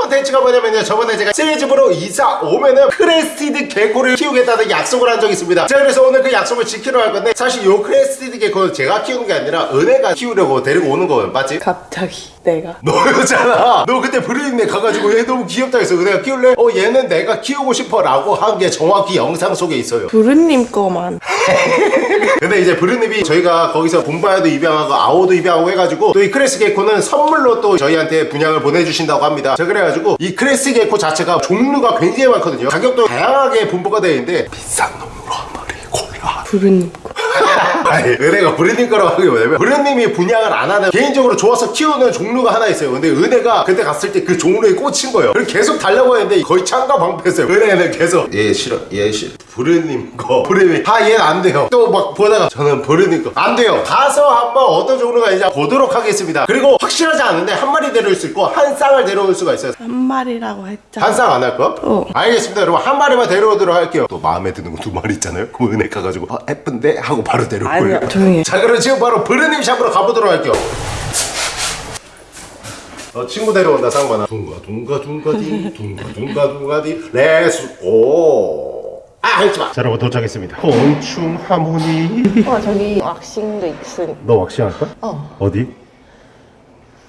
컨텐츠가 뭐냐면요. 저번에 제가 새 집으로 이사 오면은 crested gecko를 키우겠다는 약속을 한 적이 있습니다. 자 그래서 오늘 그 약속을 지키러 갈 건데 사실 요 crested gecko는 제가 키우는 게 아니라 은혜가 키우려고 데리고 오는 거예요. 맞지? 갑자기 내가. 너였잖아. 너 그때 브루님네 가가지고 얘 너무 귀엽다 해서 은혜가 키울래? 어 얘는 내가 키우고 싶어 라고 한 게 정확히 영상 속에 있어요. 부르님 거만. 근데 이제 브루님이 저희가 거기서 봉바야도 입양하고 아오도 입양하고 해가지고 또 이 cres gecko는 선물로 또 저희한테 분양을 보내주신다고 합니다. 자 그래 가지고 이 cres gecko 자체가 종류가 굉장히 많거든요. 가격도 다양하게 분포가 되어 있는데 비싼 놈으로 한 마리 골라. 부르님 거 아니 은혜가 브루님 거라고 하는 게 뭐냐면 브루님이 분양을 안 하는 개인적으로 좋아서 키우는 종류가 하나 있어요. 근데 은혜가 그때 갔을 때 그 종류에 꽂힌 거예요. 그래서 계속 달라고 했는데 거의 창가 방패했어요. 은혜는 계속. 얘 싫어. 얘 싫어. 브루님 거. 브루님이 아 얘는 안 돼요. 또 막 보다가 저는 브루님 거. 안 돼요. 가서 한번 어떤 종류가 있는지 보도록 하겠습니다. 그리고 확실하지 않은데 한 마리 데려올 수 있고 한 쌍을 데려올 수가 있어요. 한 마리라고 했잖아. 한쌍 안 할 거? 어. 알겠습니다. 여러분 한 마리만 데려오도록 할게요. 또 마음에 드는 거 두 마리 있잖아요. 그럼 은혜 가가지고 아 예쁜데? 하고 바로 데려올 거예요 아니야 조용히 해자 그럼 지금 바로 브르님 샵으로 가보도록 할게요. 어 친구 데려온다 쌍만아. 둥가 둥가 둥가디 둥가 둥가 둥가디 레츠 고 아 하지마. 자 여러분 도착했습니다. 곤충 하모니. 어 저기 왁싱도 있으니. 너 왁싱할 거야? 어. 어디?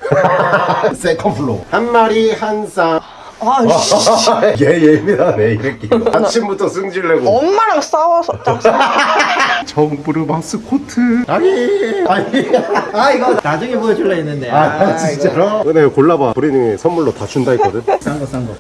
세컨 플로어. 한 마리 한쌍 아씨. 얘 예민하네 이렇게. 아침부터 승질내고. 엄마랑 싸워서 짜증 정부르 마스코트. 아니. 아니. 아 이거 나중에 보여줄라 했는데. 아, 진짜로? 은혜 골라봐. 브리님이 선물로 다 준다 했거든. 싼 거 싼거.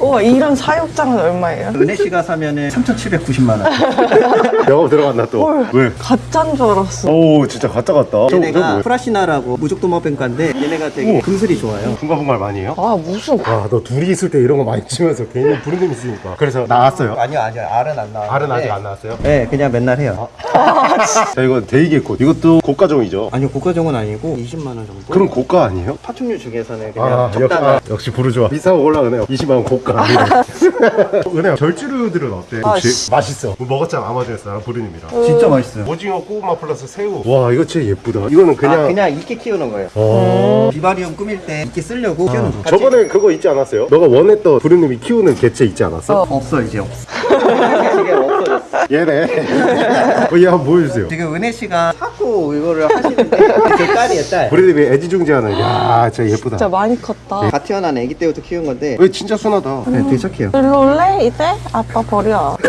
우와 이런 사육장은 얼마예요? 은혜 씨가 사면은 3,790만 원. 영업 들어갔나 또? 헐. 왜? 가짜인 줄 알았어. 오 진짜 가짜 같다. 얘네가? 프라시나라고 무족도마뱀과인데 얘네가 되게 금슬이 좋아요. 분가분갈 많이 해요? 아 무슨 아너 둘이 있을 때 이런 거 많이 치면서 괜히 브리님 있으니까. 그래서 나왔어요? 아니요 아니요. 알은 안 나와 알은 아직 안 나왔어요? 네 그냥 맨날 해요. 자 이건 day gecko. 이것도 고가종이죠? 아니요 고가종은 아니고 20만 원 정도? 그럼 고가 아니에요? 파충류 중에서는 그냥 아, 역시, 적당한. 아, 역시 부르주아. 비싸고 올라가네요. 20만원 고가. 은혜야 절주류들은 어때? 아. 맛있어? 뭐 먹었잖아 아마존에서 나랑 부르님이랑. 진짜 맛있어요. 오징어 고구마 플러스 새우. 와 이거 진짜 예쁘다. 이거는 그냥, 그냥 아 그냥 이끼 키우는 거예요. 어... 비바리움 꾸밀 때 이끼 쓰려고 키우는 거 저번에 그거 있지 않았어요? 너가 원했던 부르님이 키우는 개체 있지 않았어? 없어 이제 없어. 이게 없어졌어. 얘네. 어, 얘 한번 보여주세요. 지금 은혜 씨가 자꾸 이거를 하시는데 제 딸이에요 딸. 부르님이 애지중지하는 야 진짜 예쁘다. 진짜 많이 컸다. 다 태어난 아기 때부터 키운 건데. 왜 진짜 순하다. 네, 되게 착해요. 일로 올래 이제? 아빠 버려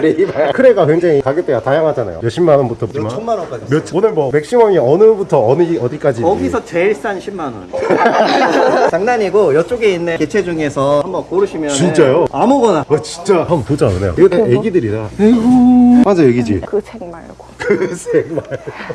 레이바 크레가 굉장히 가격대가 다양하잖아요. 몇십만 원부터 몇 천만 원까지 몇 오늘 뭐 maximum이 어느부터 어느 어디까지? 거기서 제일 싼 10만 원. 장난이고 이쪽에 있는 개체 중에서 한번 고르시면 진짜요? 아무거나. 와 진짜? 한번 보자 은혜야 이거 다 애기들이다 에이구 맞아 애기지. 그색 말고 그 색말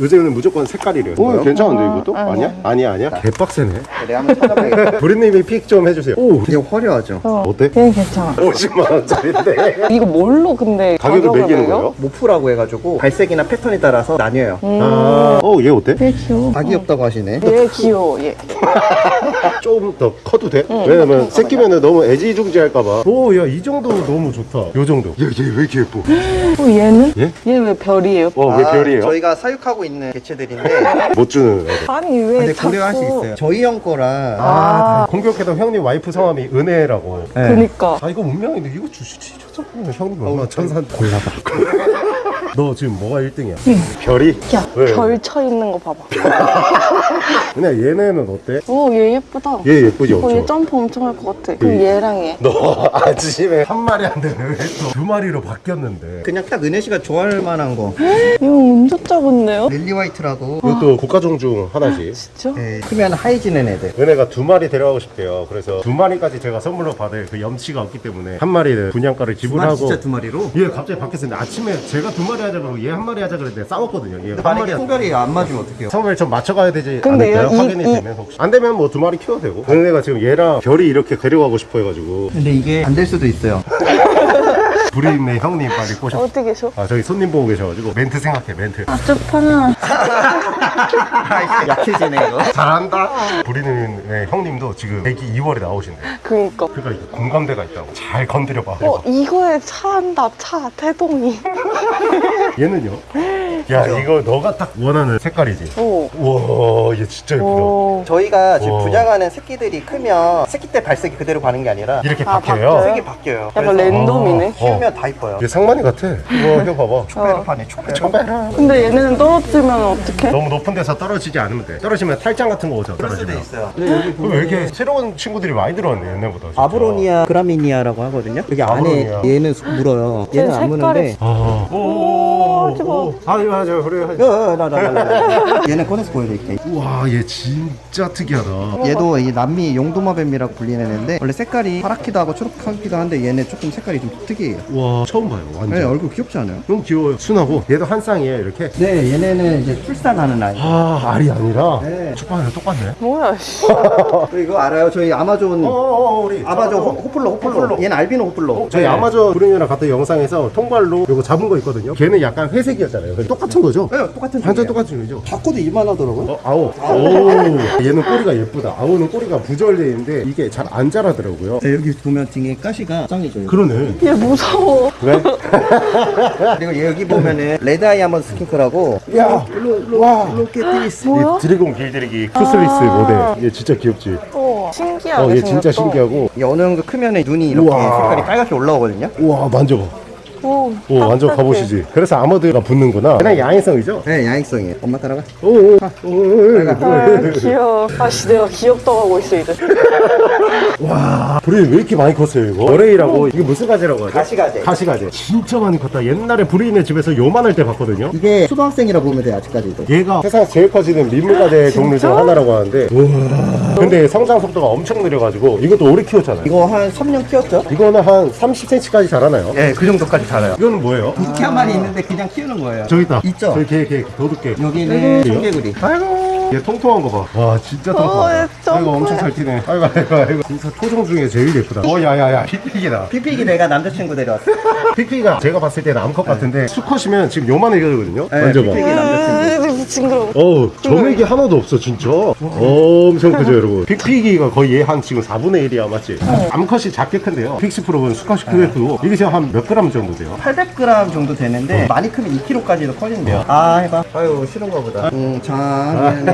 요새는 무조건 색깔이래요 오 괜찮은데 이것도? 아니야? 아니야 아니야? 개빡세네 내가 한번 찾아봐야겠다. 부리님이 픽 좀 해주세요 오 되게 화려하죠. 어 어때? 걔는 괜찮아 50만 원짜리인데 이거 뭘로 근데 가격을 매기는? 거예요? 모프라고 해가지고 발색이나 패턴에 따라서 나뉘어요. 아, 어, 얘 어때? 얘 귀여워 다 귀엽다고 하시네. 얘 귀여워 얘 좀 더 커도 돼? 왜냐면 새끼면은 너무 애지중지할까봐. 오, 야, 이 정도 너무 좋다. 요 정도. 야, 얘왜 이렇게 예뻐? 어, 얘는? 얘? 얘 왜 별이에요? 어, 왜 아, 별이에요? 저희가 사육하고 있는 개체들인데 못 주는 애들. 아니 왜 근데 자꾸 고려할 수 있어요. 저희 형 거라 아, 공격해도 형님 와이프 성함이 은혜라고. 네. 그니까 아, 이거 운명인데 이거 주시지. 저작품은 형님 얼마나 천산. 골라봐. 너 지금 뭐가 1등이야? 별이? 왜? 야별 쳐 있는 거 봐봐 은혜 얘네는 어때? 오 얘 예쁘다 얘 예쁘지 어, 얘? 점프 엄청 할 것 같아 그럼 얘랑 얘 너 아침에 한 마리 안 되는 왜또 두 마리로 바뀌었는데 그냥 딱 은혜 씨가 좋아할 만한 거. 이거 엄청 작은데요? Lilly White라고. 이것도 고가종 중 하나씩 진짜? 네, 크면 하이 지는 애들. 은혜가 두 마리 데려가고 싶대요. 그래서 두 마리까지 제가 선물로 받을 그 염치가 없기 때문에 한 마리는 분양가를 두 마리 지불하고 진짜 두 마리로. 얘 갑자기 바뀌었는데 아침에 제가 두 마리 하자 그러고 얘 한 마리 하자 그랬는데 싸웠거든요. 얘 한 마리 성별이 안 맞으면 어떡해요? 성별 좀 맞춰가야 되지 근데 않을까요? 이- 확인이 이- 되면 혹시 안 되면 뭐 두 마리 키워도 되고 은혜가 지금 얘랑 별이 이렇게 데려가고 싶어 해가지고 근데 이게 안 될 수도 있어요. 불임의 형님 빨리 꼬셔 어디 계셔? 아 저기 손님 보고 계셔가지고 멘트 생각해 멘트 아주파는 약해지네 이거. 잘한다 불임의 형님도 지금 애기 2월에 나오신대 그니까 그러니까 이게 공감대가 있다고 잘 건드려봐 어 이거에 차 한다 차 태동이 얘는요? 야 이거 너가 딱 원하는 색깔이지 오. 우와 얘 진짜 예쁘다 오. 저희가 지금 와. 분양하는 새끼들이 크면 새끼 때 발색이 그대로 가는 게 아니라 이렇게 아, 바뀌어요 바뀌어요? 색이 바뀌어요. 약간 랜덤이네. 키우면 다 이뻐요. 얘 상만이 같아 이거 이거 봐봐 초베르판에 초베르. 정말 근데 얘네는 떨어뜨리면 어떡해? 너무 높은 데서 떨어지지 않으면 돼 떨어지면 탈장 같은 거 오죠 그럴 수도 떨어지면 있어요. 그럼 왜 이렇게 새로운 친구들이 많이 들어왔네 옛날보다 진짜. 아브로니아 그라미니아라고 하거든요. 여기 안에 Abronia. 얘는 수- 물어요. 얘는 안 색깔이- 무는데. 아, 오, 하지 마. 아, 이거 하죠, 그래. 하죠. 야나나 나 얘는 꺼내서 보여드릴게. 우와, 얘 진짜 특이하다. 얘도 이 남미 용도마뱀이라고 불리는 애인데 원래 색깔이 파랗기도 하고 초록하기도 한데 얘는 조금 색깔이 좀 특이해요. 와, 처음 봐요, 완전. 네, 얼굴 귀엽지 않아요? 너무 귀여워요. 순하고, 얘도 한 쌍이에요, 이렇게. 네, 얘네는 이제 출산하는 아이. 아, 알이 아니라. 네. 축방이랑 똑같네. 뭐야, 씨. 또 이거 알아요? 저희 아마존 어, 어, 어, 우리. 아마존 호, Hoplo Hoplo. Hoplo. 얘는 알비노 Hoplo. 저희 네. 아마존 브루니랑 갔던 영상에서 통발로 이거 잡은 거 있거든요. 걔는 약간 회색이었잖아요. 똑같은 거죠? 네, 똑같은 완전 종이에요. 똑같은 거죠? 바코드 이만하더라고요. 어, 아오. 오. 얘는 꼬리가 예쁘다. 아오는 꼬리가 부절돼 있는데 이게 잘 안 자라더라고요. 네, 여기 보면 등에 가시가 짱이죠. 그러네. 얘 무서워. 왜? 그리고 여기 보면은 red eye armored skink라고 야, 일로 일로 와. 뭐야? 이 드래곤 길들이기 투슬리스 모델. 얘 진짜 귀엽지? 우와, 신기하게 어, 얘 진짜 생겼다. 신기하고. 정도 크면은 눈이 이렇게 우와. 색깔이 빨갛게 올라오거든요 우와, 만져봐. 오, 오, 완전. 가보시지. 그래서 armored가 붙는구나. 그냥 야행성이죠? 네 야행성이에요 엄마 따라가 오, 오, 오, 오, 아, 귀여워. 아씨, 내가 귀엽다고 하고 있어, 이제. 와, 브레인 왜 이렇게 많이 컸어요, 이거? 어레이라고, 이게 무슨 가지라고 하죠? 가시가지. 가시가지. 진짜 많이 컸다. 옛날에 브레인의 집에서 요만할 때 봤거든요. 이게 초등학생이라 보면 돼요 아직까지도 얘가 세상에서 제일 커지는 민물가재 종류 중 하나라고 하는데 우와 근데 성장 속도가 엄청 느려가지고 이것도 오래 키웠잖아요 이거 한 3년 키웠죠? 이거는 한 30cm까지 자라나요? 네그 정도까지 자라요 이거는 뭐예요? 이렇게 한 마리 있는데 그냥 키우는 거예요 저기 있다 있죠? 저기 개, 개, 도둑개 여기는? 청개구리 아이고 얘 통통한 거 봐 와 진짜 통통하다. 얘좀 아이고 엄청 잘 튀네. 아이고 아이고 아이고. 진짜 토종 중에 제일 예쁘다. 어 야야야. 픽픽이다. 피피기 내가 남자친구 데려왔어. 픽픽이가 제가 봤을 때는 암컷 같은데 수컷이면 지금 요만해 되거든요. 네, 만져봐 픽픽이 남자친구. 으, 징그러워. 어우 점액이 하나도 없어 진짜. 엄청 크죠 여러분. 픽피기가 거의 얘 한 지금 4분의 1이야 맞지? 암컷이 작게 큰데요. pixie frog는 수컷이 크게 크고 이게 지금 한 몇 그램 정도 돼요? 800g 정도 되는데 많이 크면 2kg까지도 커진대요. 아 해봐. 아유 싫은가 보다. 응자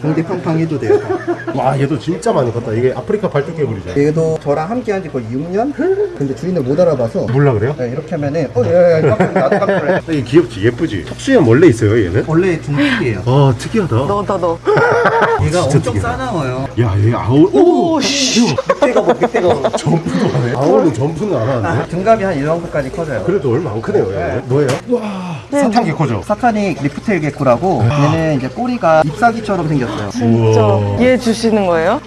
공기 팡팡 해도 돼요 와 얘도 진짜 많이 컸다 이게 아프리카 발톱 개구리죠 얘도 저랑 함께 한지 거의 6년? 근데 주인을 못 알아봐서 몰라 그래요? 네, 이렇게 하면은 어, 예, 예, 깜짝 나도 깜짝 놀래. 이게 귀엽지 예쁘지 턱수염 원래 있어요 얘는? 원래 중국이에요. 아 특이하다 너다, 너. 얘가 진짜 엄청 특이하다. 싸나워요. 야얘 아우 오! 오, 씨. 밑에가 뭐 밑에가 뭐. 점프도 하네 아우는 점프는 안 하는데 아, 등갑이 한이 정도까지 커져요. 그래도 얼마 안 크네요 얘는 뭐예요? 와 satan gecko죠? satanic leaftail gecko라고 얘는 이제 꼬리가 잎사귀처럼 생겼어요. 진짜. 우와. 얘 주시는 거예요?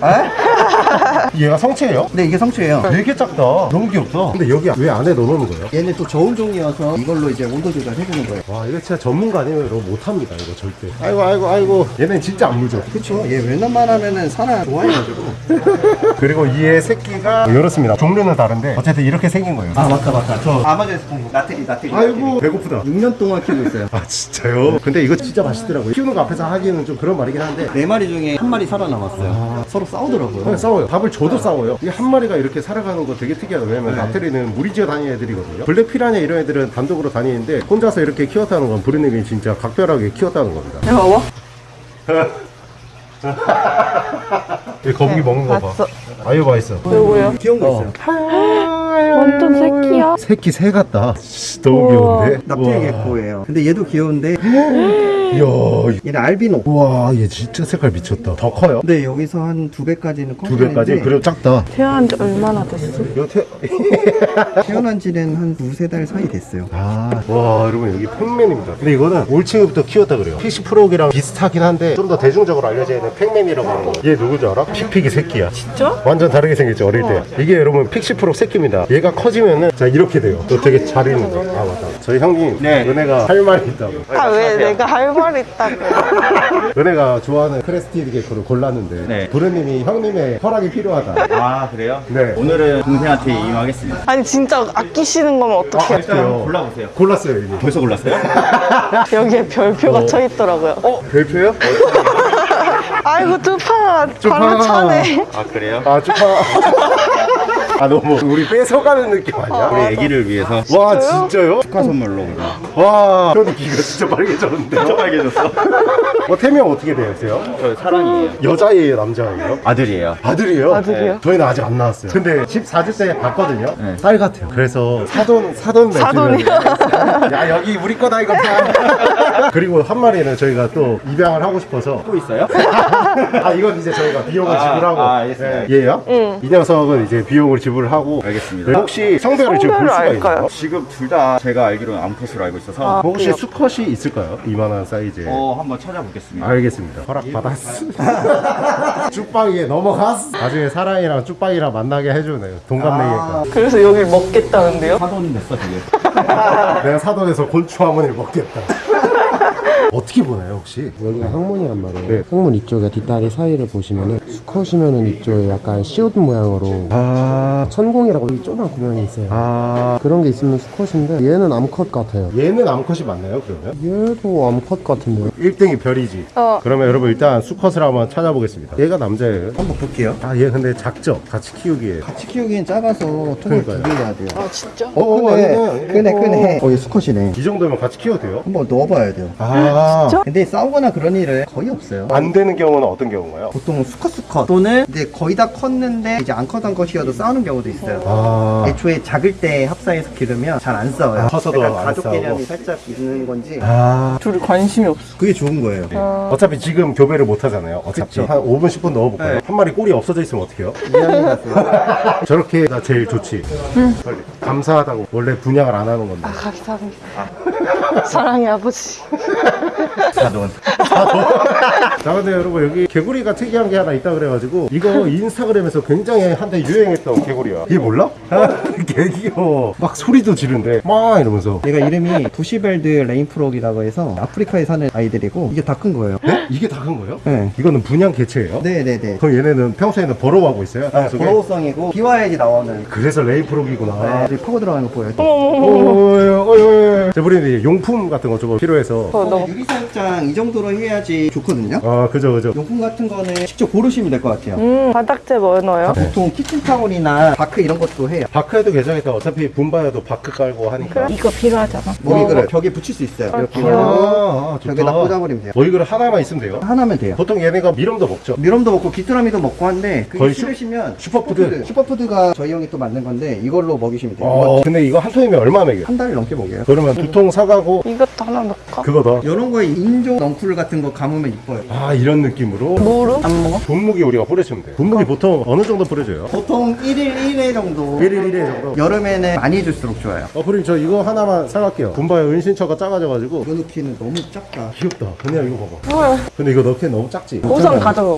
에? 얘가 성체예요? 네 이게 성체예요. 되게 작다 너무 귀엽다 근데 여기 왜 안에 넣어놓는 거예요? 얘는 또 저온 종이어서 이걸로 이제 온도 조절 해주는 거예요. 와 이거 진짜 전문가 아니면 이거 못합니다 이거 절대 아이고 아이고 아이고 얘는 진짜 안 물죠 그쵸? 얘 웬만하면은 사람 좋아해가지고. 그리고 이의 새끼가 이렇습니다 종류는 다른데 어쨌든 이렇게 생긴 거예요 아 맞다 맞다. 저 아마존에서 본 거. 나트리 나트리. 아이고 배고프다 6년 동안 키우고 있어요. 아 진짜요? 근데 이거 진짜 맛있더라고요 키우는 거 앞에서 하기에는 좀 그런 말이긴 한데 네 마리 중에 한 마리 살아남았어요. 서로 싸우더라고요. 그냥 싸워요 밥을 줘도 싸워요 이게 한 마리가 이렇게 살아가는 거 되게 특이하다 왜냐면 나트리는 무리 지어 다니는 애들이거든요 black 피라냐 이런 애들은 단독으로 다니는데 혼자서 이렇게 키웠다는 건 브루님이 진짜 각별하게 키웠다는 겁니다 얘 봐봐. 이 거북이 먹는 거 봐. 봤어. 아유 맛있어. 요거요? 귀여운 거 있어요. 완전 새끼야. 새끼 새 같다. 씨, 너무 우와. 귀여운데. gecko예요. 근데 얘도 귀여운데 이야, 얘는 알비노. 와, 얘 진짜 색깔 미쳤다. 더 커요? 근데 여기서 한 두 배까지는 두 배까지? 그리고 작다. 태어난 지 얼마나 됐어? 태... 태어난 지는 한 두세 달 사이 됐어요. 아, 와, 여러분 여기 Pacman입니다. 근데 이거는 올챙이부터 키웠다 그래요. pixie frog이랑 비슷하긴 한데 좀 더 대중적으로 알려져 있는 Pacman이라고 하는 거. 얘 누구지 알아? 픽픽이 새끼야. 진짜? 완전 다르게 생겼죠 어릴 때 이게 여러분 pixie frog 새끼입니다 얘가 커지면은 자 이렇게 돼요 또 되게 잘 있는 거아 맞다 저희 형님 네. 은혜가 할 말이 있다고 아, 왜 내가 할말 있다고. 은혜가 좋아하는 crested gecko를 골랐는데 네. 브루님이 형님의 허락이 필요하다 아 그래요? 네 오늘은 동생한테 이용하겠습니다. 아니, 진짜 아끼시는 거면 어떡해. 일단 한번 골라보세요. 골랐어요 이미 벌써 골랐어요? 여기에 별표가 쳐 있더라고요. 어? 별표요? 아이고, 두 판. 바로 차네. 아 그래요? 아 축하 아 너무 우리 뺏어가는 느낌 아니야? 우리 애기를 위해서 와 진짜요? 축하 선물로 그냥. 와 형님 귀가 진짜 빨개졌는데 저 빨개졌어. 어 태명 어떻게 되세요? 저 사랑이에요. 여자예요 남자예요? 아들이에요. 아들이요? 아들이요? 저희는 아직 안 나왔어요 근데 14주 때 봤거든요 네. 딸 같아요 그래서 사돈 사돈 사돈이요? 야 여기 우리 거다 이거 다 그리고 한 마리는 저희가 또 입양을 하고 싶어서 또 있어요? 아 이건 이제 저희가 비용을 아, 지불하고 아, 알겠습니다. 예, 얘요? 이 녀석은 이제 비용을 지불하고 알겠습니다. 네, 혹시 성별을 지금 볼 성별을 수가 알까요? 있나요? 지금 둘 다 제가 알기로는 암컷으로 알고 있어서 아. 혹시 귀엽다. 수컷이 있을까요? 이만한 사이즈에 어 한번 찾아보겠습니다. 알겠습니다. 허락 받았어. 쭉방이에 넘어갔어. 나중에 사랑이랑 쭉방이랑 만나게 해주네요. 동갑내기니까. 그래서 여길 먹겠다는데요? 사돈 됐어 지금. 내가 사돈에서 곤충 한번을 먹겠다. 어떻게 보나요 혹시? 여기가 항문이란 말이에요. 네. 항문 이쪽에 뒷다리 사이를 보시면은 수컷이면은 이쪽에 약간 시옷 모양으로 아, 천공이라고 여기 조그만 구멍이 있어요. 아, 그런 게 있으면 수컷인데 얘는 암컷 같아요. 얘는 암컷이 맞나요 그러면? 얘도 암컷 같은데요. 1등이 별이지. 어. 그러면 여러분 일단 수컷을 한번 찾아보겠습니다. 얘가 남자예요. 한번 볼게요. 아, 얘 근데 작죠? 같이 키우기에. 같이 키우기엔 작아서 통을. 두개 해야 돼요. 아 진짜? 어, 크네. 아니네. 크네, 어. 크네. 어, 얘 수컷이네. 이 정도면 같이 키워도 돼요? 한번 넣어봐야 돼요. 아, 진짜? 근데 싸우거나 그런 일은 거의 없어요. 안 되는 경우는 어떤 경우인가요? 보통 수컷 수컷 또는 이제 거의 다 컸는데 이제 안 컸던 것이어도 싸우는 경우도 있어요. 아, 애초에 작을 때 합사해서 기르면 잘 안 싸워요. 아, 커서도 약간 안 가족 싸우고. 개념이 살짝 있는 건지 아. 둘이 관심이 없어 그게 좋은 거예요. 어차피 지금 교배를 못 하잖아요. 어차피 그쵸. 한 5분 10분 넣어볼까요? 네. 한 마리 꼬리 없어져 있으면 어떡해요? 같아요. 저렇게 가 제일 좋지. 빨리. 감사하다고 원래 분양을 안 하는 건데. 아 감사합니다 사랑의 아버지 사돈. 자 근데 여러분 여기 개구리가 특이한 게 하나 있다 그래가지고 이거 인스타그램에서 굉장히 한때 유행했던 개구리야. 이게 몰라? 개 귀여워. 막 소리도 지른대. 막 이러면서. 얘가 이름이 Bushveld rain frog이라고 해서 아프리카에 사는 아이들이고 이게 다 큰 거예요. 네? 이게 다 큰 거예요? 네. 이거는 분양 개체예요? 네네네. 그럼 얘네는 평소에는 burrow하고 있어요? 네, 속에? burrow성이고 비와야지 나오는 그래서 rain frog이구나. 네, 파고 들어가는 거 보여요. 어어어어 제부리는 용품 같은 거 조금 필요해서 어, 너무 유리사육장 이 정도로 해야지 좋거든요. 아 그죠 그죠 용품 같은 거는 직접 고르시면 될 것 같아요. 음 바닥재 뭐 넣어요? 보통 키친타올이나 bark 이런 것도 해요. bark해도 괜찮겠다 어차피 분바야도 bark 깔고 하니까 이거 필요하잖아 먹이 그릇 벽에 붙일 수 있어요. 이렇게 아, 하고 아 벽에다 꽂아버리면 돼요. 먹이그릇 하나만 있으면 돼요 하나면 돼요. 보통 얘네가 mealworm도 먹죠 mealworm도 먹고 귀뚜라미도 먹고 한데 그게 거의 슈- 싫으시면 슈퍼푸드. 슈퍼푸드가 저희 형이 또 만든 건데 이걸로 먹이시면 돼요. 어 근데 이거 한 통이면 얼마 먹여요? 한달 넘게 먹여요. 그러면 두 통 사가고 이것도 하나 넣을까? 그거 더 이런 거에 인조 넝쿨 같은 거 감으면 이뻐요. 아 이런 느낌으로 무릎? 안 먹어? 분무기 우리가 뿌려주면 돼 분무기 보통 어느 정도 뿌려줘요? 보통 1일 1회 정도. 1일 1회 정도 여름에는 많이 해줄수록 좋아요. 어 그럼 저 이거 하나만 사갈게요 분바야 은신처가 작아져가지고 이거 넣기는 너무 작다. 귀엽다 그냥 이거 봐봐 근데 이거 넣기엔 너무 작지 우선 가져가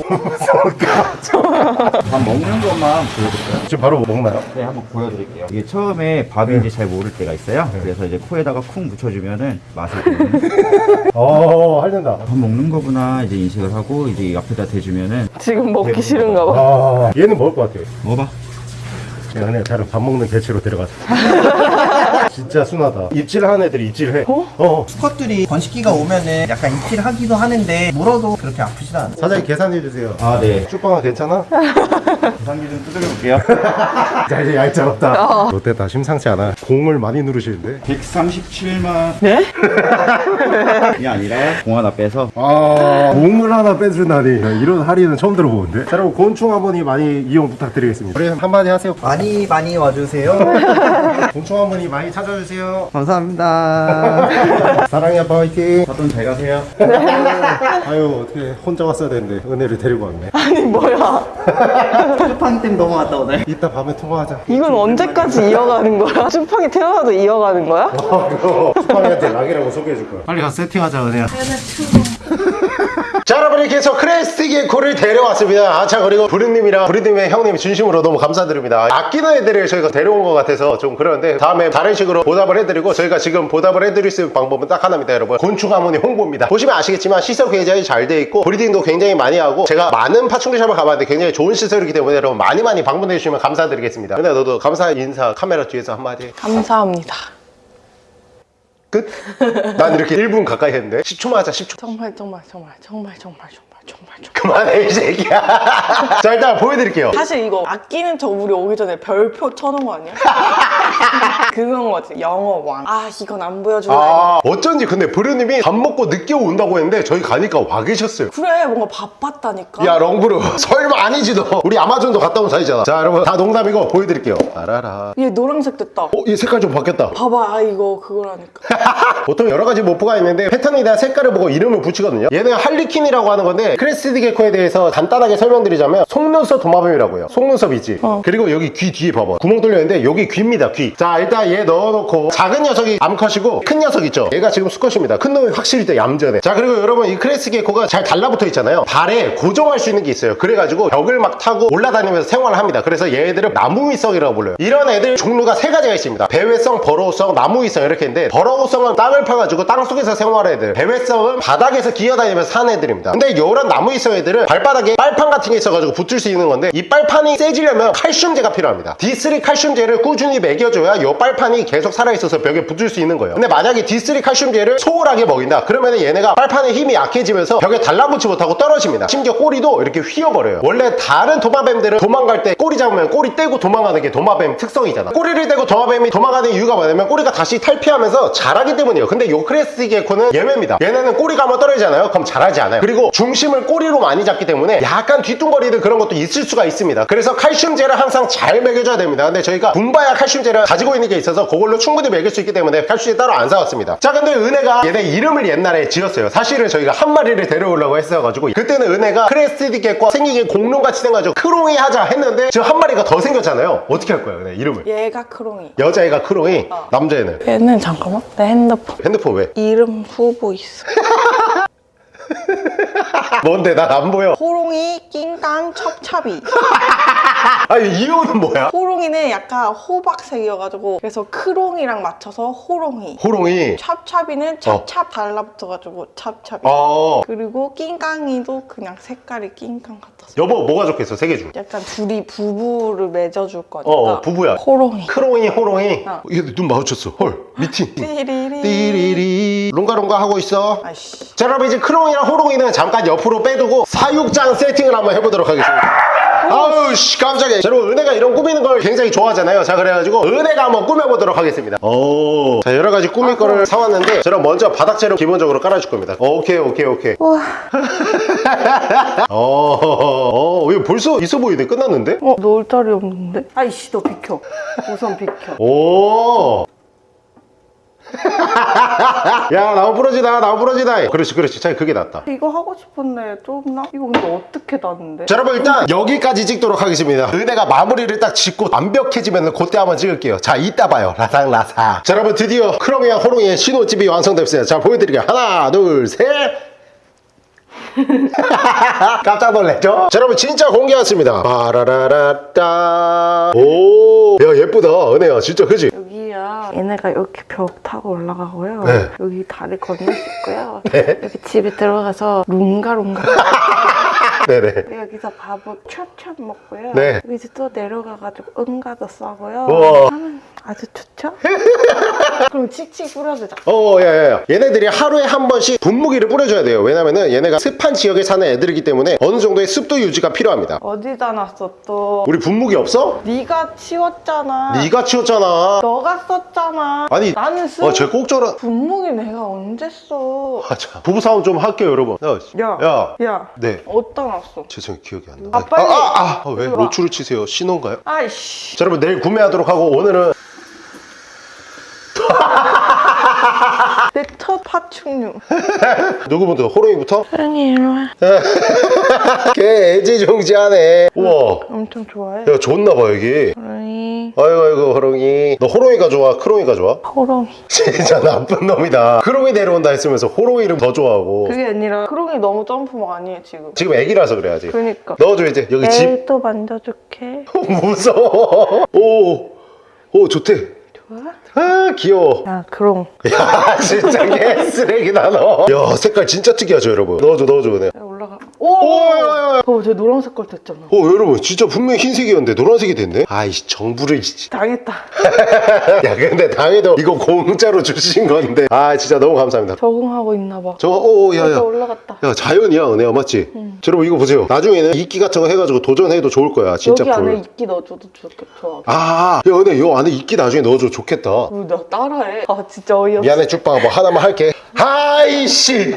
밥 먹는 것만 보여드릴까요? 지금 바로 먹나요? 네, 한번 보여드릴게요. 이게 처음에 밥이 이제 잘 모를 때가 있어요. 그래서 이제 코에다가 쿵 묻혀주면은 맛을. 어 할린다 밥 먹는 거구나 이제 인식을 하고 이제 이 앞에다 대주면은 지금 먹기 싫은가 봐 아 얘는 먹을 것 같아요 먹어봐. 야, 그냥 다른 밥 먹는 개체로 데려가자. 진짜 순하다. 입질하는 애들이 입질해. 어? 어. 수컷들이 번식기가 오면은 약간 입질하기도 하는데 물어도 그렇게 아프지도 않아요. 사장님 계산해주세요. 아 네. 쭈빵아 괜찮아? 계산기 좀 두드려볼게요. 자, 이제 얄짤없다. 롯데 다 심상치 않아. 공을 많이 누르시는데. 137만 네? 이 아니라 공 하나 빼서 아, 공을 하나 빼준다니. 야, 이런 할인은 처음 들어보는데. 자, 여러분, 곤충 어머니 많이 이용 부탁드리겠습니다. 우리 한마디 하세요. 많이 많이 와주세요. 곤충 하모니 많이 찾 아주세요. 감사합니다. 사랑해, 아빠 화이팅. 사돈 잘 가세요. 아유, 어떻게 혼자 왔어야 되는데. 은혜를 데리고 왔네. 아니 뭐야 쿠팡 땜 넘어왔다 오늘. 이따 밤에 통화하자. 이건 언제까지 이어가는 거야? 쭈팡이 태어나도 이어가는 거야? 아, 그거 쿠팡이한테 락이라고 소개해줄 거야. 빨리 가서 세팅하자, 은혜야. 자, 여러분 이렇게 해서 crested gecko를 데려왔습니다. 아, 자, 그리고 브루님이랑 브루님의 형님 진심으로 너무 감사드립니다. 아끼는 애들을 저희가 데려온 것 같아서 좀 그러는데 다음에 다른 식으로 보답을 해드리고 저희가 지금 보답을 해드릴 수 있는 방법은 딱 하나입니다, 여러분. 곤충 하모니 홍보입니다. 보시면 아시겠지만 시설 굉장히 잘 돼 있고 breeding도 굉장히 많이 하고 제가 많은 파충류 샵을 가봤는데 굉장히 좋은 시설이기 때문에 여러분 많이 많이 방문해 주시면 감사드리겠습니다. 근데 너도 감사 인사 카메라 뒤에서 한마디 해. 감사합니다 끝? 난 이렇게 1분 가까이 했는데 10초만 하자 10초 정말 정말 정말 정말 정말 정말 정말 좀. 그만해 이 새끼야 자 일단 보여드릴게요 사실 이거 아끼는 저 우리 오기 전에 별표 쳐놓은 거 아니야? 그건 거지 영어 왕. 아 이건 안 보여줄라. 아. 어쩐지 근데 브루님이 밥 먹고 늦게 온다고 했는데 저희 가니까 와 계셨어요. 그래 뭔가 바빴다니까. 야 렁브루. 설마 아니지 너 우리 아마존도 갔다 온 사이잖아. 자 여러분 다 농담이고 보여드릴게요. 알아라. 얘 노란색 됐다. 어? 이 색깔 좀 바뀌었다. 봐봐 아 이거 그거라니까. 보통 여러 가지 morph가 있는데 패턴에 대한 색깔을 보고 이름을 붙이거든요. 얘는 harlequin이라고 하는 건데 crested gecko에 대해서 간단하게 설명드리자면 속눈썹 도마뱀이라고요. 속눈썹이지. 그리고 여기 귀 뒤에 봐봐. 구멍 뚫려 있는데 여기 귀입니다 귀자 일단 얘 넣어놓고 작은 녀석이 암컷이고 큰 녀석 있죠? 얘가 지금 수컷입니다. 큰 놈이 확실히 더 얌전해. 자 그리고 여러분 이 crested gecko가 잘 달라붙어 있잖아요. 발에 고정할 수 있는 게 있어요. 그래가지고 벽을 막 타고 올라다니면서 생활을 합니다. 그래서 얘들은 나무위성이라고 불러요. 이런 애들 종류가 세 가지가 있습니다. 배회성, burrow성, 나무위성 이렇게 있는데 burrow성은 땅을 파가지고 땅 속에서 생활하는 애들 배회성은 바닥에서 기어다니면서 사는 애들입니다. 근데 이런 나무위성 애들은 발바닥에 빨판 같은 게 있어가지고 붙을 수 있는 건데 이 빨판이 세지려면 칼슘제가 필요합니다. D3 칼슘제를 꾸준히 먹여 줘야 이 빨판이 계속 살아있어서 벽에 붙을 수 있는 거예요. 근데 만약에 D3 칼슘제를 소홀하게 먹인다. 그러면 얘네가 빨판의 힘이 약해지면서 벽에 달라붙지 못하고 떨어집니다. 심지어 꼬리도 이렇게 휘어버려요. 원래 다른 도마뱀들은 도망갈 때 꼬리 잡으면 꼬리 떼고 도망가는 게 도마뱀 특성이잖아. 꼬리를 떼고 도마뱀이 도망가는 이유가 뭐냐면 꼬리가 다시 탈피하면서 자라기 때문이에요. 근데 요 crested gecko는 예외입니다. 얘네는 꼬리가 한번 떨어지잖아요. 그럼 자라지 않아요. 그리고 중심을 꼬리로 많이 잡기 때문에 약간 뒤뚱거리는 그런 것도 있을 수가 있습니다. 그래서 칼슘제를 항상 잘 먹여줘야 됩니다. 근데 저희가 분바야 칼슘제 를 가지고 있는 게 있어서 그걸로 충분히 먹일 수 있기 때문에 칼슘제 따로 안 사왔습니다 자 근데 은혜가 얘네 이름을 옛날에 지었어요 사실은 저희가 한 마리를 데려오려고 했어가지고 그때는 은혜가 crested gecko 생기게 공룡같이 생겨가지고 크롱이 하자 했는데 지금 한 마리가 더 생겼잖아요 어떻게 할 거야 은혜 이름을 얘가 크롱이. 여자애가 크롱이 남자애는 얘는 잠깐만 내 핸드폰. 핸드폰 왜? 이름 후보 있어. 뭔데 난 안 보여 호롱이, 낑깡, 찹찹이. 아니 이유는 뭐야? 호롱이는 약간 호박색이어가지고 그래서 크롱이랑 맞춰서 호롱이. 호롱이 찹찹이는 찹찹 달라붙어가지고 찹찹이. 어 그리고 낑깡이도 그냥 색깔이 낑깡 같았어. 여보 뭐가 좋겠어 세개 중. 약간 둘이 부부를 맺어줄 거니까. 어, 어, 부부야. 호롱이. 크롱이 호롱이 어. 얘눈 마주쳤어 헐 미팅 띠리리. 띠리리 롱가롱가 하고 있어 아이씨. 자 여러분 이제 크롱이랑 호롱이는 잠깐 옆으로 빼두고 사육장 세팅을 한번 해보도록 하겠습니다 아우 씨 깜짝이야 자, 여러분 은혜가 이런 꾸미는 걸 굉장히 좋아하잖아요 자 그래가지고 은혜가 한번 꾸며보도록 하겠습니다 오자 여러가지 꾸밀 거를 사왔는데 자, 그럼 먼저 바닥재료 기본적으로 깔아줄 겁니다 오케이 오케이 오케이 우와. 어, 어, 이거 벌써 있어 보이네 끝났는데? 어, 놓을 자리 없는데? 아이씨, 너 비켜. 우선 비켜. 오. 야 나무 부러지다 나무 부러지다. 그렇지 그렇지. 차라리 그게 낫다. 이거 하고 싶었네. 좀 나? 이거 근데 어떻게 놨는데? 자 여러분 일단 여기까지 찍도록 하겠습니다. 은혜가 마무리를 딱 짓고 완벽해지면 그때 한번 찍을게요. 자 이따 봐요. 라상라상 자 여러분 드디어 크롱이와 호롱이의 신혼집이 완성됐습니다. 자 보여드릴게요. 하나 둘셋. 깜짝 놀랐죠? 자 여러분 진짜 공개했습니다. 빠라라라따. 오 야 예쁘다. 은혜야 진짜 그지? 얘네가 이렇게 벽 타고 올라가고요. 네. 여기 다리 건널 수 있고요. 여기 집에 들어가서 룽가룽가. 네네 여기서 밥을 찹찹 먹고요. 네. 여기서 또 내려가가지고 응가도 싸고요. 우와. 하면 아주 좋죠? 그럼 칙칙 뿌려주자. 어, 야, 야, 야. 얘네들이 하루에 한 번씩 분무기를 뿌려줘야 돼요. 왜냐면은 얘네가 습한 지역에 사는 애들이기 때문에 어느 정도의 습도 유지가 필요합니다. 어디다 놨어 또? 우리 분무기 없어? 네가 치웠잖아. 네가 치웠잖아. 너가 썼잖아. 아니, 나는 쓰. 어, 쟤꼭 저런. 분무기 내가 언제 써? 아, 자, 부부싸움 좀 할게요, 여러분. 야, 야. 야. 야. 네. 어디다 놨어? 죄송해요, 기억이 안 나. 아, 빨리. 아, 아, 아, 왜? 이리 와. 로추를 치세요. 신호인가요? 아이씨. 자, 여러분, 내일 구매하도록 하고, 오늘은. 내 첫 파충류. 누구부터? 호롱이부터? 사랑해, 이리 와. 걔 애지중지하네. 우와. 엄청 좋아해. 야, 좋나봐, 여기. 호롱이. 아이고, 아이고, 호롱이. 너 호롱이가 좋아? 크롱이가 좋아? 호롱이. 진짜 나쁜 놈이다. 크롱이 데려온다 했으면서 호롱이를 더 좋아하고. 그게 아니라 크롱이 너무 점프 많이 해 지금. 지금 애기라서 그래야지. 그니까. 넣어줘 이제 여기 집. 또 만져줄게. 무서워. 오, 오 좋대. 좋아? 아 귀여워. 야, 크롱. 야 진짜 개 쓰레기다 너. 야 색깔 진짜 특이하죠 여러분. 넣어줘 넣어줘 그냥. 오, 오! 야, 야, 야. 어, 제 노란색 걸 됐잖아. 어 여러분 진짜 분명히 흰색이었는데 노란색이 됐네 아이씨 정부를 씨. 당했다. 야 근데 당해도 이거 공짜로 주신 건데 아 진짜 너무 감사합니다 적응하고 있나 봐. 저거 오야야 진짜 올라갔다. 야 자연이야 은혜야 맞지? 여러분 이거 보세요 나중에는 이끼 같은 거 해가지고 도전해도 좋을 거야 진짜 여기 안에 꿀. 이끼 넣어줘도 좋겠, 좋아. 아, 야, 은혜, 요 안에 이끼 나중에 넣어줘 좋겠다. 어, 나 따라해. 아, 진짜 어이없어. 미안해, 쭉빵. 뭐 하나만 할게. 하이씨.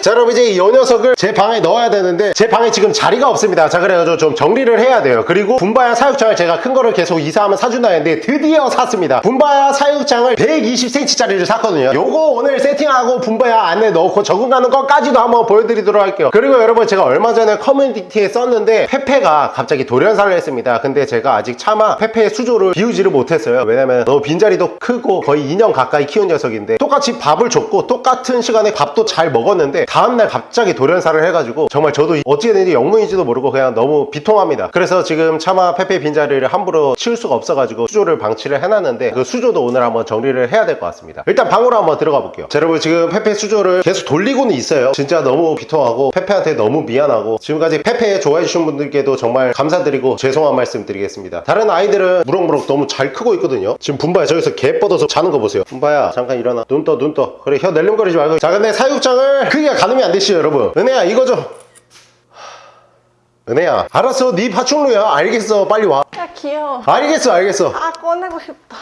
자, 여러분, 이제 이 녀석을 제 방에 넣어야 되는데, 제 방에 지금 자리가 없습니다. 자, 그래가지고 좀 정리를 해야 돼요. 그리고 분바야 사육장을 제가 큰 거를 계속 이사하면 사준다 했는데, 드디어 샀습니다. 분바야 사육장을 120cm짜리를 샀거든요. 요거 오늘 세팅하고 분바야 안에 넣고 적응하는 것까지도 한번 보여드리도록 할게요. 그리고 여러분, 제가 얼마 전에 커뮤니티에 썼는데, 페페가 갑자기 돌연사를 했습니다. 근데 제가 아직 차마 페페의 수조를 비우지를 못했어요. 왜냐면 너무 빈자리도 크고 거의 2년 가까이 키운 녀석인데 똑같이 밥을 줬고 똑같은 시간에 밥도 잘 먹었는데 다음날 갑자기 돌연사를 해가지고 정말 저도 어찌 됐는지 영문인지도 모르고 그냥 너무 비통합니다. 그래서 지금 차마 페페 빈자리를 함부로 치울 수가 없어가지고 수조를 방치를 해놨는데 그 수조도 오늘 한번 정리를 해야 될 것 같습니다. 일단 방으로 한번 들어가 볼게요. 자, 여러분 지금 페페 수조를 계속 돌리고는 있어요. 진짜 너무 비통하고 페페한테 너무 미안하고 지금까지 페페 좋아해 주신 분들께도 정말 감사드리고 죄송한 말씀 드리겠습니다. 다른 아이들은 무럭무럭 너무 잘 크고 있거든요. 지금 분바야 저기서 개 뻗어서 자는 거 보세요. 분바야 잠깐 일어나. 눈 떠, 눈 떠. 그래 혀 낼름거리지 말고. 자 근데 사육장을 크기가 가늠이 안 되시죠 여러분. 은혜야 이거 좀. 은혜야 알았어. 네 파충류야. 알겠어. 빨리 와. 야, 귀여워. 알겠어 알겠어. 아, 꺼내고 싶다.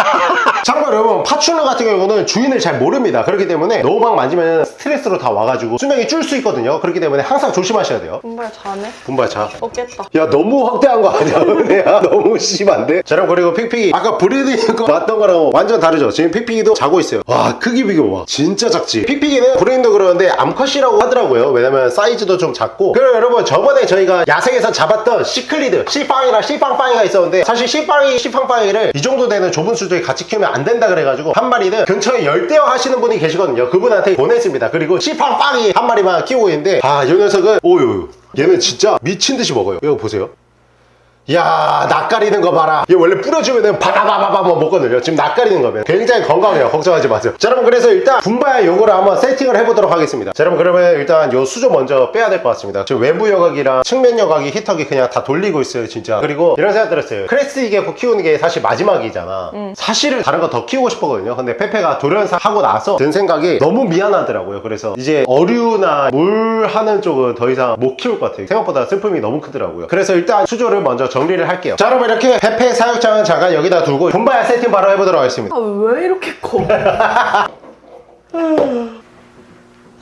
참고로 여러분 파충류 같은 경우는 주인을 잘 모릅니다. 그렇기 때문에 막 만지면 스트레스로 다 와가지고 수명이 줄 수 있거든요. 그렇기 때문에 항상 조심하셔야 돼요. 분바 자네? 분바 자. 었겠다. 야 너무 확대한 거 아니야 은혜야? 너무 심한데? 자 그럼 그리고 픽픽이. 아까 breeding 거 봤던 거랑 완전 다르죠? 지금 픽픽이도 자고 있어요. 와 크기 비교 봐. 진짜 작지? 픽픽이는 breeding도 그러는데 암컷이라고 하더라고요. 왜냐면 사이즈도 좀 작고. 그리고 여러분 저번에 저희가 야생에서 잡았던 cichlid 시빵이랑 시빵빵이가 있었는데 사실 시빵이 시빵빵이를 이 정도 되는 좁은 수조에 같이 키우면 안 된다 그래가지고 한 마리는 근처에 열대어 하시는 분이 계시거든요 그분한테 보냈습니다 그리고 시빵빵이 한 마리만 키우고 있는데 아 이 녀석은 오유 얘는 진짜 미친 듯이 먹어요. 이거 보세요. 야 낯가리는 거 봐라. 얘 원래 뿌려주면은 바바바바바 뭐 먹거든요. 지금 낯가리는 거면 굉장히 건강해요. 걱정하지 마세요. 자 여러분 그래서 일단 분바야 요거를 한번 세팅을 해보도록 하겠습니다. 자 여러분 그러면 일단 요 수조 먼저 빼야 될 것 같습니다. 지금 외부 여과기랑 측면 여과기 히터기 그냥 다 돌리고 있어요 진짜. 그리고 이런 생각 들었어요. crested gecko 키우는 게 사실 마지막이잖아. 사실은 다른 거 더 키우고 싶었거든요. 근데 페페가 돌연사 하고 나서 든 생각이 너무 미안하더라고요. 그래서 이제 어류나 물 하는 쪽은 더 이상 못 키울 것 같아요. 생각보다 슬픔이 너무 크더라고요. 그래서 일단 수조를 먼저 정리를 할게요 자 여러분 이렇게 페페 사육장은 잠깐 여기다 두고 분바야 세팅 바로 해보도록 하겠습니다 아, 왜 이렇게 커?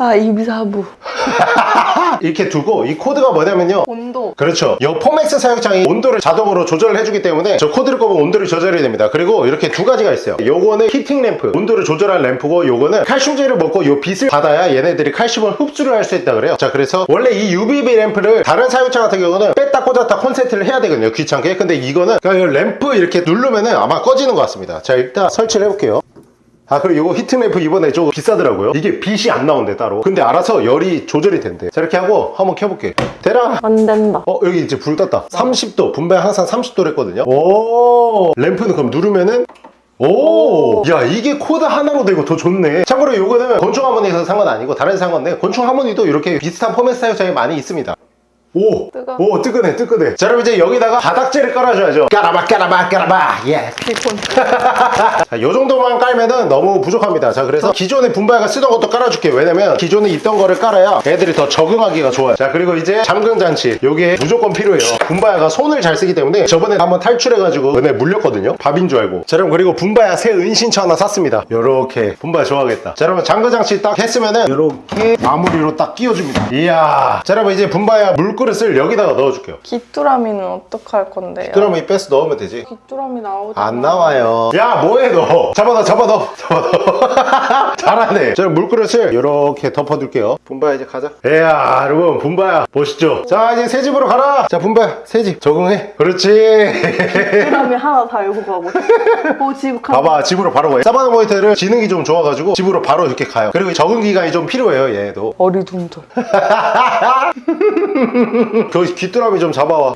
아, 임산부. 이렇게 두고 이 코드가 뭐냐면요 온도. 그렇죠. 이 포맥스 사육장이 온도를 자동으로 조절을 해주기 때문에 저 코드를 꼽으면 온도를 조절이 됩니다. 그리고 이렇게 두 가지가 있어요. 요거는 heating 램프, 온도를 조절한 램프고 요거는 칼슘제를 먹고 요 빛을 받아야 얘네들이 칼슘을 흡수를 할 수 있다 그래요. 자 그래서 원래 이 UVB 램프를 다른 사육장 같은 경우는 뺐다 꽂았다 콘센트를 해야 되거든요. 귀찮게. 근데 이거는 그냥 이 램프 이렇게 누르면은 아마 꺼지는 것 같습니다. 자 일단 설치를 해볼게요. 아 그리고 이거 heat 램프 이번에 조금 비싸더라고요. 이게 빛이 안 나온대 따로. 근데 알아서 열이 조절이 된대. 자 이렇게 하고 한번 켜볼게. 돼라! 안 된다. 어 여기 이제 불 떴다. 30도. 분배 항상 30도를 했거든요. 오! 램프는 그럼 누르면은? 오! 야 이게 코드 하나로 되고 더 좋네. 참고로 요거는 곤충 하모니에서 산 건 아니고 다른 산 건데 곤충 하모니도 이렇게 비슷한 포맥스 사육장이 많이 있습니다 오! 뜨거. 오 뜨끈해 뜨끈해 자 그럼 이제 여기다가 바닥재를 깔아줘야죠 까라바 까라바 까라바 예 비콘. 자, 요 정도만 깔면은 너무 부족합니다. 자, 그래서 기존에 분바야가 쓰던 것도 깔아줄게요. 왜냐면 기존에 있던 거를 깔아야 애들이 더 적응하기가 좋아요. 자, 그리고 이제 잠금 장치. 요게 무조건 필요해요. 분바야가 손을 잘 쓰기 때문에 저번에 한번 탈출해가지고 은혜 물렸거든요. 밥인 줄 알고. 자, 여러분 그리고 분바야 새 은신처 하나 샀습니다. 요렇게. 분바야 좋아하겠다. 자, 여러분 잠금 장치 딱 했으면은 요렇게 마무리로 딱 끼워줍니다. 이야. 자, 여러분 이제 분바야 물 그릇을 여기다가 넣어줄게요. 귀뚜라미는 어떡할 건데요? 이 패스 넣으면 되지. 귀뚜라미 나오지. 안 나와요. 야, 뭐해, 너? 잡아, 너, 잡아, 너. 잡아, 너. 잘하네. 자, 물그릇을 이렇게 덮어둘게요. 분바야, 이제 가자. 이야, 여러분, 분바야. 멋있죠? 자, 이제 새 집으로 가라. 자, 분바야, 새 집. 적응해. 그렇지. 귀뚜라미 하나 달고 가고. 오, 집 가. 봐봐, 집으로 바로 가요. 사바나 모니터를 지능이 좀 좋아가지고 집으로 바로 이렇게 가요. 그리고 적응 기간이 좀 필요해요, 얘도. 어리둥절. 그 귀뚜라미 좀 잡아와.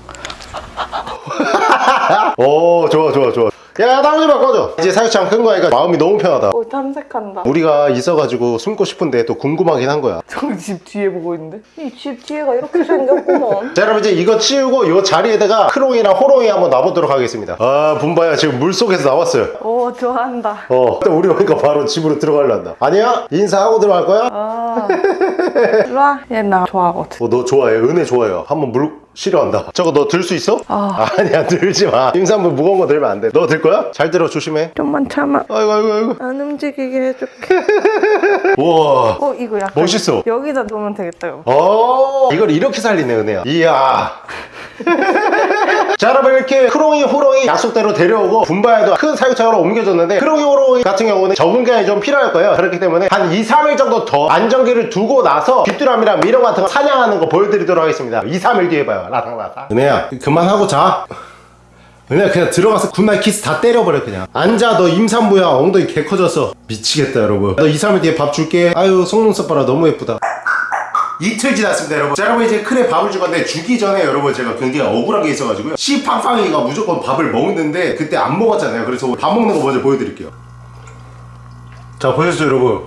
오, 좋아, 좋아, 좋아. 야 나오지 마 꺼져 이제 사육장 큰 거니까 마음이 너무 편하다. 오 탐색한다. 우리가 있어가지고 숨고 싶은데 또 궁금하긴 한 거야. 저기 집 뒤에 보고 있는데? 이 집 뒤에가 이렇게 생겼구먼. 자 여러분 이제 이거 치우고 이 자리에다가 크롱이랑 호롱이 한번 놔보도록 하겠습니다. 아 분바야 지금 물속에서 나왔어요. 오 좋아한다. 어 일단 우리 오니까 바로 집으로 들어가려한다 아니야? 인사하고 들어갈 거야? 아. 일로와. 얘 나 좋아하거든. 어, 너 좋아해. 은혜 좋아해요. 한번 물 싫어한다. 저거 너 들 수 있어? 아. 아니야 들지 마. 임산부 무거운 거 들면 안돼. 너 들 거야? 잘 들어 조심해. 좀만 참아. 아이고 아이고 아이고. 안 움직이게 해줄게. 우와. 어 이거 약간 멋있어. 여기다 놓으면 되겠다 이거. 어. 이걸 이렇게 살리네 은혜야. 이야 자 여러분 이렇게 크롱이 호롱이 약속대로 데려오고 분바에도 큰 사육장으로 옮겨줬는데 크롱이 호롱이 같은 경우는 적응 기간이 좀 필요할 거예요. 그렇기 때문에 한 2, 3일 정도 더 안정기를 두고 나서 귀뚜라미랑 미령 같은 거 사냥하는 거 보여드리도록 하겠습니다. 2, 3일 뒤에 봐요. 라상라상. 은혜야 그만하고 자. 은혜야 그냥 들어가서 good night 키스 다 때려버려 그냥. 앉아 너 임산부야. 엉덩이 개 커졌어 미치겠다 여러분. 너 2, 3일 뒤에 밥 줄게. 아유 속눈썹 봐라. 너무 예쁘다 이틀 지났습니다 여러분 자 여러분 이제 큰애 밥을 줄 건데 주기 전에 여러분 제가 굉장히 억울한 게 있어가지고요 씨팡팡이가 무조건 밥을 먹는데 그때 안 먹었잖아요 그래서 밥 먹는 거 먼저 보여드릴게요 자 보셨죠 여러분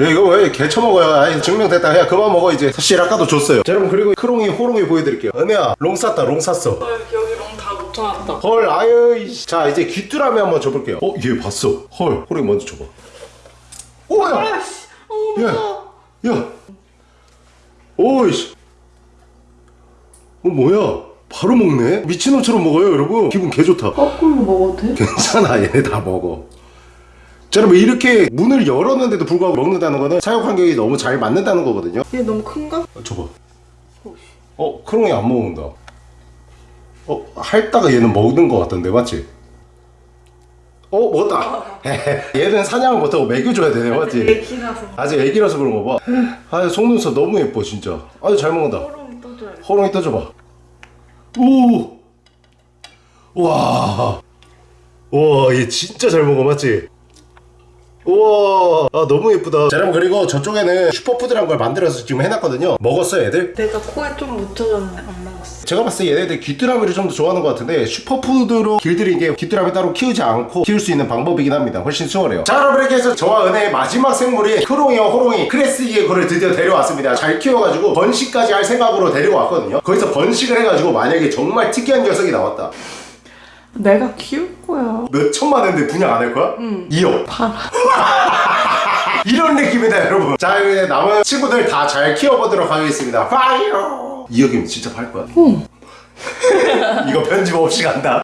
야, 이거 왜 개쳐 먹어요? 아니 증명됐다. 야 그만 먹어 이제. 사실 아까도 줬어요. 자, 여러분 그리고 크롱이 호롱이 보여드릴게요. 은혜야 롱 쌌다 롱 쌌어. 여기 롱다 헐 아유 이씨. 자 이제 귀뚜라미 한번 줘볼게요. 어 얘 봤어. 헐 호롱이 먼저 줘봐. 오야. 야, 야. 오이씨. 어 뭐야? 바로 먹네. 미친놈처럼 먹어요 여러분. 기분 개 좋다. 거꾸로 먹어도 돼? 괜찮아 얘네 다 먹어 자 여러분 이렇게 문을 열었는데도 불구하고 먹는다는 거는 사육 환경이 너무 잘 맞는다는 거거든요 얘 너무 큰가? 어, 줘봐 어 크롱이 안 먹는다 어 핥다가 얘는 먹는 거 같던데 맞지? 어 먹었다? 얘는 사냥을 못하고 먹여줘야 되네 맞지? 애기라서. 아직 애기라서 그런 거봐. 아 속눈썹 너무 예뻐 진짜. 아주 잘 먹는다. 호롱이 떠줘야 돼. 호롱이 떠줘봐. 오! 와. 와, 얘 진짜 잘 먹어, 맞지? 우와, 아, 너무 예쁘다. 자, 여러분, 그리고 저쪽에는 슈퍼푸드란 걸 만들어서 지금 해놨거든요. 먹었어요, 애들? 내가 코에 좀 묻혀졌는데 안 먹었어 제가 봤을 때 얘네들 귀뚜라미를 좀 더 좋아하는 것 같은데 슈퍼푸드로 길들인 게 귀뚜라미 따로 키우지 않고 키울 수 있는 방법이긴 합니다. 훨씬 수월해요. 자, 여러분, 이렇게 해서 저와 은혜의 마지막 생물이 크롱이와 호롱이 crested gecko를 드디어 데려왔습니다. 잘 키워가지고 번식까지 할 생각으로 데려왔거든요. 거기서 번식을 해가지고 만약에 정말 특이한 녀석이 나왔다. 내가 키울 거야 몇 천만 원인데 분양 안 할 거야? 응. 2억. 팔아 이런 느낌이다, 여러분. 자, 이제 남은 친구들 다 잘 키워보도록 하겠습니다. fire! 2억이면 진짜 팔 거야? 응. 이거 편집 없이 간다.